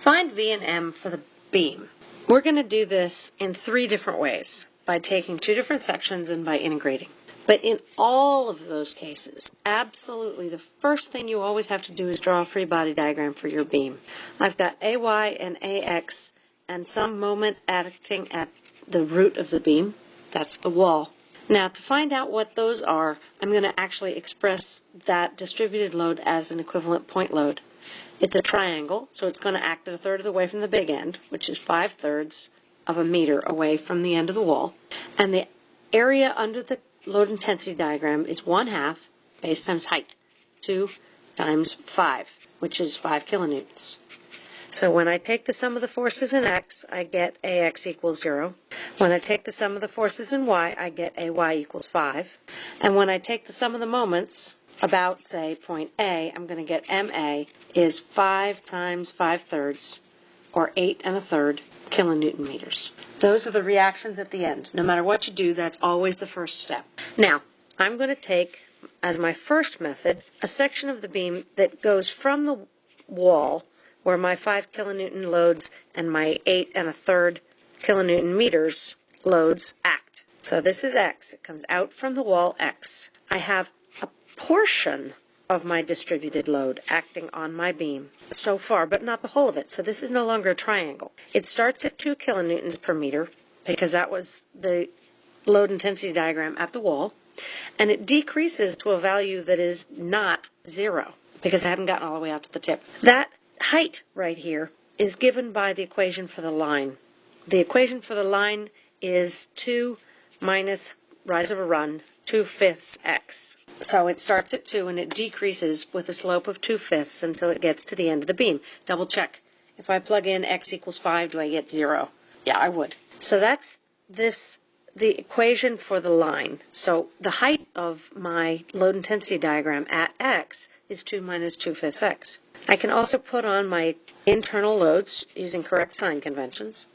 Find V and M for the beam. We're going to do this in three different ways by taking two different sections and by integrating. But in all of those cases, absolutely the first thing you always have to do is draw a free body diagram for your beam. I've got AY and AX and some moment acting at the root of the beam. That's the wall. Now to find out what those are, I'm going to actually express that distributed load as an equivalent point load. It's a triangle, so it's going to act a third of the way from the big end, which is five thirds of a meter away from the end of the wall. And the area under the load intensity diagram is one half base times height, 2 times 5, which is 5 kilonewtons. So when I take the sum of the forces in x, I get ax equals 0. When I take the sum of the forces in y, I get ay equals 5. And when I take the sum of the moments, about, say, point A, I'm going to get MA is 5 times 5 thirds, or 8 and a third kilonewton meters. Those are the reactions at the end. No matter what you do, that's always the first step. Now, I'm going to take, as my first method, a section of the beam that goes from the wall, where my 5 kilonewton loads and my 8 and a third kilonewton meters loads act. So this is X. It comes out from the wall X. I have portion of my distributed load acting on my beam so far, but not the whole of it. So this is no longer a triangle. It starts at 2 kilonewtons per meter because that was the load intensity diagram at the wall, and it decreases to a value that is not zero because I haven't gotten all the way out to the tip. That height right here is given by the equation for the line. The equation for the line is 2 minus rise of a run, 2 fifths x. So it starts at 2 and it decreases with a slope of 2 fifths until it gets to the end of the beam. Double check. If I plug in x equals 5, do I get 0? Yeah, I would. So that's this the equation for the line. So the height of my load intensity diagram at x is 2 minus 2 fifths x. I can also put on my internal loads using correct sign conventions.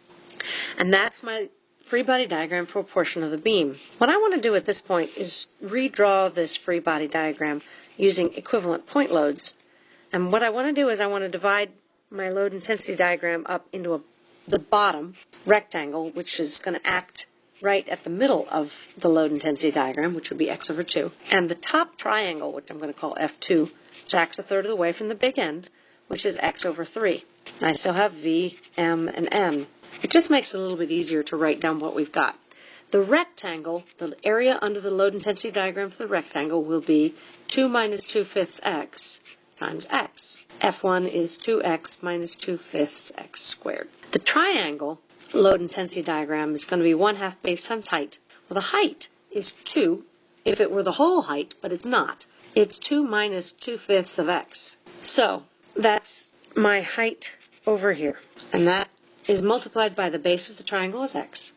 And that's my free body diagram for a portion of the beam. What I want to do at this point is redraw this free body diagram using equivalent point loads. And what I want to do is I want to divide my load intensity diagram up into a, the bottom rectangle, which is going to act right at the middle of the load intensity diagram, which would be x over 2, and the top triangle, which I'm going to call F2, which acts a third of the way from the big end, which is x over 3. And I still have V, M, and N. It just makes it a little bit easier to write down what we've got. The rectangle, the area under the load intensity diagram for the rectangle will be 2 minus 2 fifths x times x. F1 is 2x minus 2 fifths x squared. The triangle load intensity diagram is going to be 1 half base times height. Well, the height is 2 if it were the whole height, but it's not. It's 2 minus 2 fifths of x. So that's my height over here. And that is multiplied by the base of the triangle as x.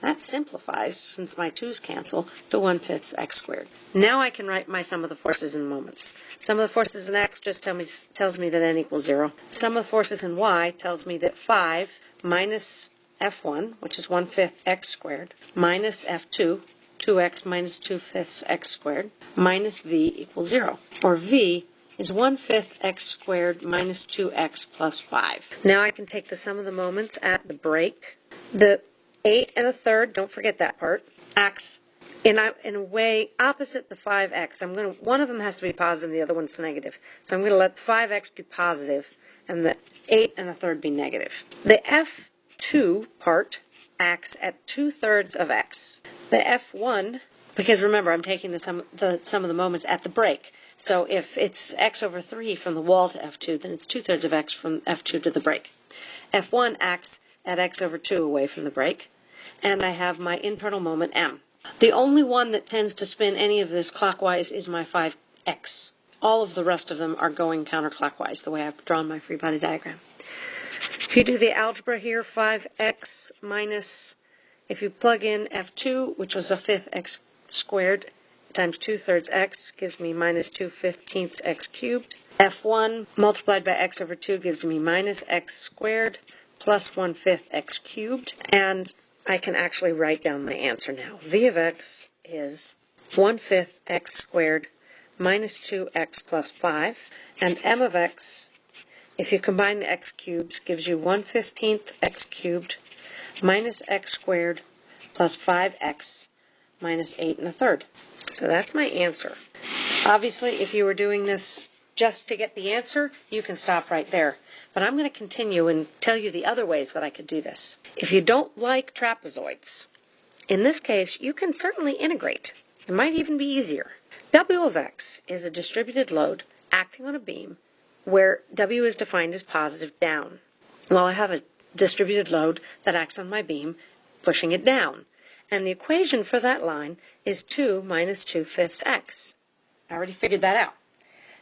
That simplifies, since my 2's cancel, to 1 fifth x squared. Now I can write my sum of the forces in moments. Sum of the forces in x just tell me, tells me that n equals 0. Sum of the forces in y tells me that 5 minus f1, which is 1 fifth x squared, minus f2, 2x minus 2 fifths x squared, minus v equals 0. Or v is 1 fifth x squared minus 2x plus 5. Now I can take the sum of the moments at the break. The 8 and a third, don't forget that part, acts in a, in a way opposite the 5x. I'm going to, one of them has to be positive, the other one's negative. So I'm going to let 5x be positive and the 8 and a third be negative. The F2 part acts at 2 thirds of x. The F1, because remember I'm taking the sum, the sum of the moments at the break. So if it's x over 3 from the wall to f2, then it's 2 thirds of x from f2 to the break. f1 acts at x over 2 away from the break, and I have my internal moment m. The only one that tends to spin any of this clockwise is my 5x. All of the rest of them are going counterclockwise, the way I've drawn my free body diagram. If you do the algebra here, 5x minus, if you plug in f2, which was a fifth x squared, times 2 thirds x gives me minus 2 fifteenths x cubed. f1 multiplied by x over 2 gives me minus x squared plus 1 fifth x cubed. And I can actually write down my answer now. v of x is 1 fifth x squared minus 2x plus 5. And m of x if you combine the x cubes, gives you 1 15th x cubed minus x squared plus 5x minus 8 and a third. So that's my answer. Obviously, if you were doing this just to get the answer, you can stop right there. But I'm going to continue and tell you the other ways that I could do this. If you don't like trapezoids, in this case, you can certainly integrate. It might even be easier. W of x is a distributed load acting on a beam where W is defined as positive down. Well, I have a distributed load that acts on my beam, pushing it down. And the equation for that line is 2 minus 2 fifths x. I already figured that out.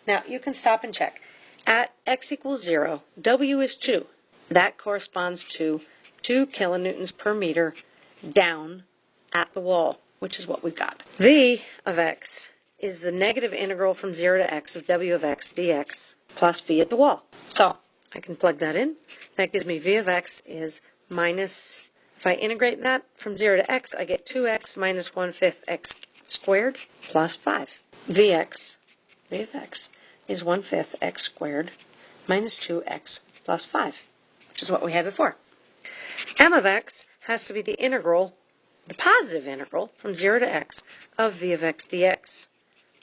Now, you can stop and check. At x equals 0, W is 2. That corresponds to 2 kilonewtons per meter down at the wall, which is what we've got. V of x is the negative integral from 0 to x of w of x dx plus v at the wall. So I can plug that in. That gives me v of x is minus, if I integrate that from 0 to x, I get 2x minus 1 fifth x squared plus 5. vx, v of x, is 1 fifth x squared minus 2x plus 5, which is what we had before. m of x has to be the integral, the positive integral, from 0 to x of v of x dx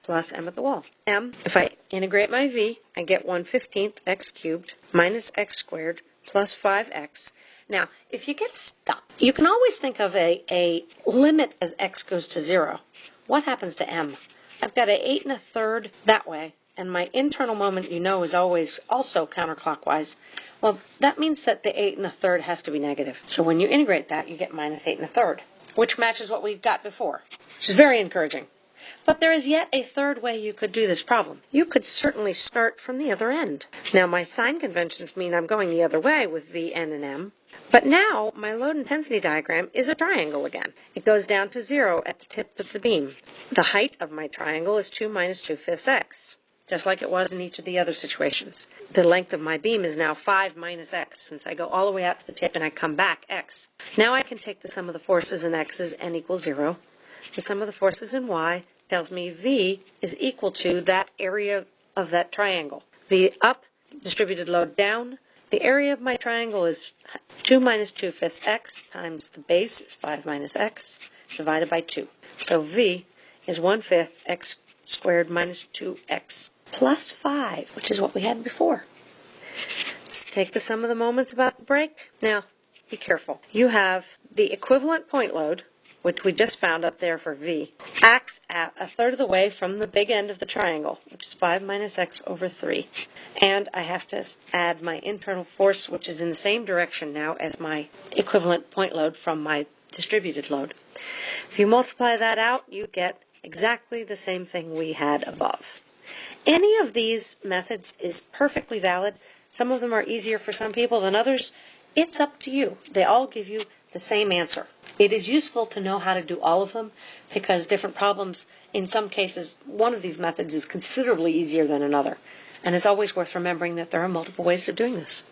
plus m at the wall. m, if I integrate my v, I get 1 15th x cubed minus x squared plus 5x. Now, if you get stuck, you can always think of a, a limit as x goes to 0. What happens to m? I've got an 8 and a third that way, and my internal moment, you know, is always also counterclockwise. Well, that means that the 8 and a third has to be negative. So when you integrate that, you get minus 8 and a third, which matches what we've got before, which is very encouraging. But there is yet a third way you could do this problem. You could certainly start from the other end. Now, my sign conventions mean I'm going the other way with V, N, and M. But now my load intensity diagram is a triangle again. It goes down to zero at the tip of the beam. The height of my triangle is 2 minus 2 fifths x just like it was in each of the other situations. The length of my beam is now 5 minus x, since I go all the way out to the tip and I come back x. Now I can take the sum of the forces in x as n equals 0. The sum of the forces in y tells me v is equal to that area of that triangle. v up, distributed load down. The area of my triangle is 2 minus 2 fifths x times the base is 5 minus x divided by 2. So v is 1 fifth x squared minus 2x plus 5, which is what we had before. Let's take the sum of the moments about the break. Now, be careful. You have the equivalent point load, which we just found up there for V, acts at a third of the way from the big end of the triangle, which is 5 minus x over 3. And I have to add my internal force, which is in the same direction now as my equivalent point load from my distributed load. If you multiply that out, you get exactly the same thing we had above. Any of these methods is perfectly valid. Some of them are easier for some people than others. It's up to you. They all give you the same answer. It is useful to know how to do all of them because different problems, in some cases, one of these methods is considerably easier than another. And it's always worth remembering that there are multiple ways of doing this.